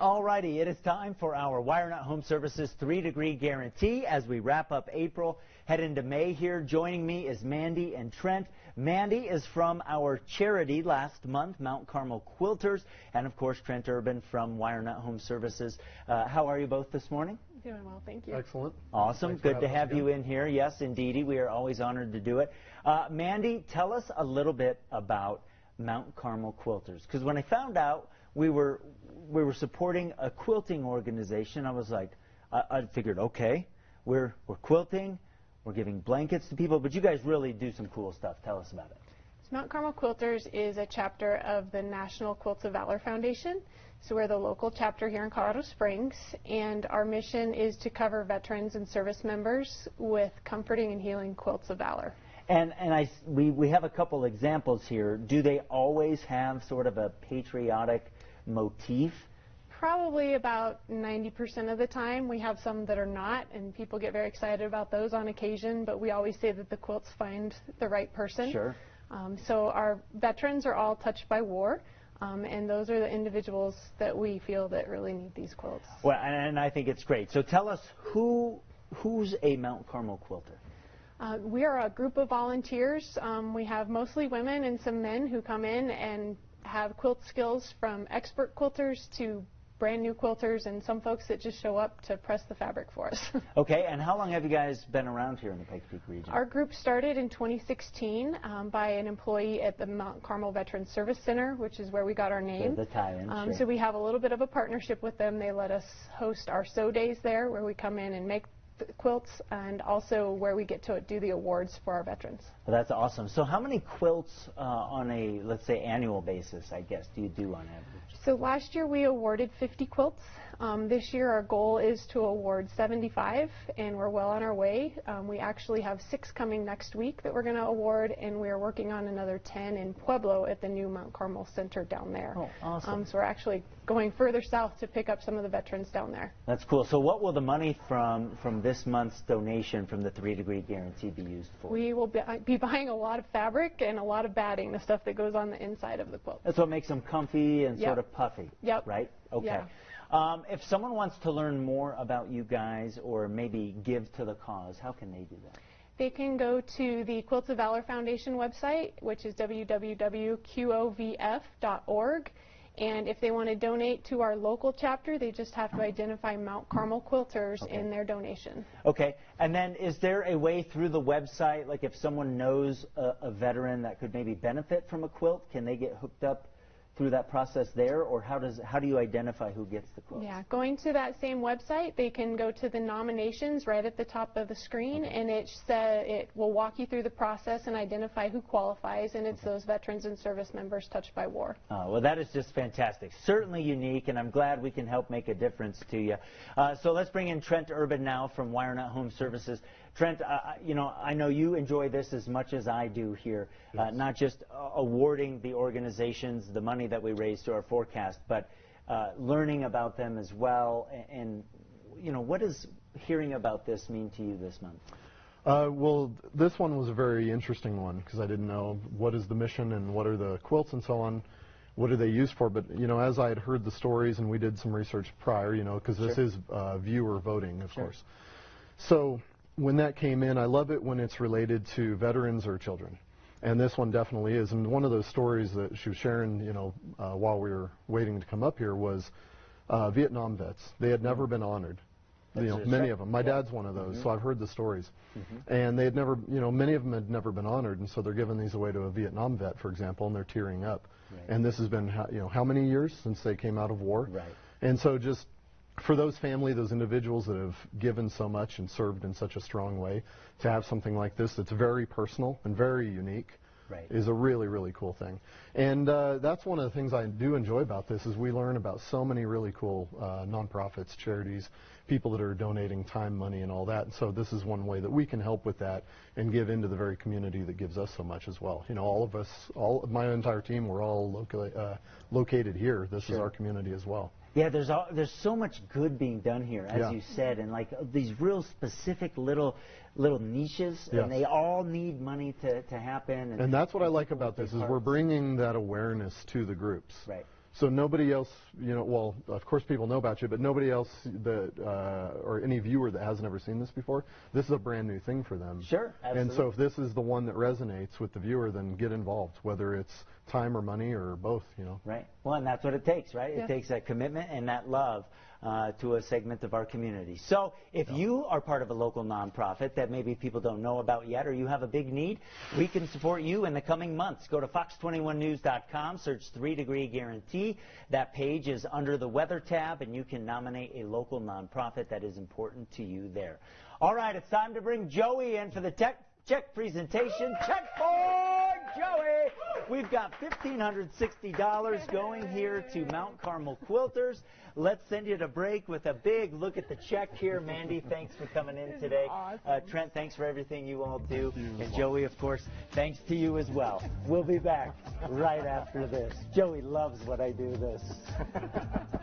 Alrighty, it is time for our WireNut Home Services three degree guarantee as we wrap up April, head into May here. Joining me is Mandy and Trent. Mandy is from our charity last month, Mount Carmel Quilters, and of course Trent Urban from WireNut Home Services. Uh, how are you both this morning? Doing well, thank you. Excellent. Awesome. Thanks Good to have you in here. Yes, indeedy. We are always honored to do it. Uh, Mandy, tell us a little bit about Mount Carmel Quilters. Because when I found out we were we were supporting a quilting organization, I was like, I, I figured, okay, we're we're quilting, we're giving blankets to people, but you guys really do some cool stuff. Tell us about it. So Mount Carmel Quilters is a chapter of the National Quilts of Valor Foundation. So we're the local chapter here in Colorado Springs, and our mission is to cover veterans and service members with comforting and healing quilts of valor. And and I we we have a couple examples here. Do they always have sort of a patriotic motif? Probably about 90% of the time. We have some that are not, and people get very excited about those on occasion, but we always say that the quilts find the right person. Sure. Um, so our veterans are all touched by war. Um, and those are the individuals that we feel that really need these quilts. Well, and I think it's great. So tell us who who's a Mount Carmel quilter? Uh, we are a group of volunteers. Um, we have mostly women and some men who come in and have quilt skills from expert quilters to brand new quilters and some folks that just show up to press the fabric for us. Okay, and how long have you guys been around here in the Pikes Peak region? Our group started in 2016 um, by an employee at the Mount Carmel Veterans Service Center, which is where we got our name. The, the tie-in, um, sure. So we have a little bit of a partnership with them. They let us host our sew days there, where we come in and make quilts, and also where we get to do the awards for our veterans. Well, that's awesome. So how many quilts uh, on a, let's say, annual basis, I guess, do you do on average? So last year we awarded 50 quilts. Um, this year our goal is to award 75, and we're well on our way. Um, we actually have six coming next week that we're going to award, and we are working on another 10 in Pueblo at the new Mount Carmel Center down there. Oh, awesome. Um, so we're actually going further south to pick up some of the veterans down there. That's cool. So what will the money from from this month's donation from the three degree guarantee be used for? We will be, be buying a lot of fabric and a lot of batting, the stuff that goes on the inside of the quilt. That's what makes them comfy and Yep. sort of puffy. Yep. Right? Okay. Yeah. Um, if someone wants to learn more about you guys or maybe give to the cause, how can they do that? They can go to the Quilts of Valor Foundation website, which is www.qovf.org. And if they want to donate to our local chapter, they just have to identify Mount Carmel Quilters Okay. in their donation. Okay, and then is there a way through the website, like if someone knows a, a veteran that could maybe benefit from a quilt, can they get hooked up through that process there, or how does how do you identify who gets the quilt? Yeah, going to that same website, they can go to the nominations right at the top of the screen, and it sa- it will walk you through the process and identify who qualifies, and it's those veterans and service members touched by war. Uh, well, that is just fantastic. Certainly unique, and I'm glad we can help make a difference to you. Uh, so let's bring in Trent Urban now from WireNut Home Services. Trent, uh, I- you know, I know you enjoy this as much as I do here, uh, not just uh, awarding the organizations the money that we raise to our forecast, but uh, learning about them as well. And, and, you know, what does hearing about this mean to you this month? Uh, well, this one was a very interesting one because I didn't know what is the mission and what are the quilts and so on. What are they used for? But you know, as I had heard the stories and we did some research prior, you know, because this Sure. is uh, viewer voting, of Sure. course. So when that came in, I love it when it's related to veterans or children, and this one definitely is. And one of those stories that she was sharing, you know, uh, while we were waiting to come up here was uh, Vietnam vets. They had never been honored. You know, many of them. My Yeah. dad's one of those, so I've heard the stories. And they had never, you know, many of them had never been honored, and so they're giving these away to a Vietnam vet, for example, and they're tearing up. Right. And this has been, you know, how many years since they came out of war? Right. And so just for those family, those individuals that have given so much and served in such a strong way, to have something like this that's very personal and very unique Right. is a really, really cool thing. And uh, that's one of the things I do enjoy about this is we learn about so many really cool uh, nonprofits, charities, people that are donating time, money, and all that. And so this is one way that we can help with that and give into the very community that gives us so much as well. You know, all of us, all my entire team, we're all loca- uh, located here. This is our community as well. Yeah, there's all, there's so much good being done here, as Yeah. you said, and like these real specific little little niches, Yes. and they all need money to, to happen. And that's what I like about this is we're bringing that awareness to the groups. Right. So nobody else, you know, well, of course people know about you, but nobody else that, uh, or any viewer that hasn't ever seen this before, this is a brand new thing for them. Sure, absolutely. And so if this is the one that resonates with the viewer, then get involved, whether it's time or money or both, you know. Right. Well, and that's what it takes, right? It takes that commitment and that love uh, to a segment of our community. So, if you are part of a local nonprofit that maybe people don't know about yet, or you have a big need, we can support you in the coming months. Go to fox21news.com, search Three Degree Guarantee. That page is under the Weather tab, and you can nominate a local nonprofit that is important to you there. All right, it's time to bring Joey in for the tech check presentation. Check for. We've got $1,560 going here to Mount Carmel Quilters. Let's send you to break with a big look at the check here. Mandy, thanks for coming in today. Uh, Trent, thanks for everything you all do. And Joey, of course, thanks to you as well. We'll be back right after this. Joey loves what I do this.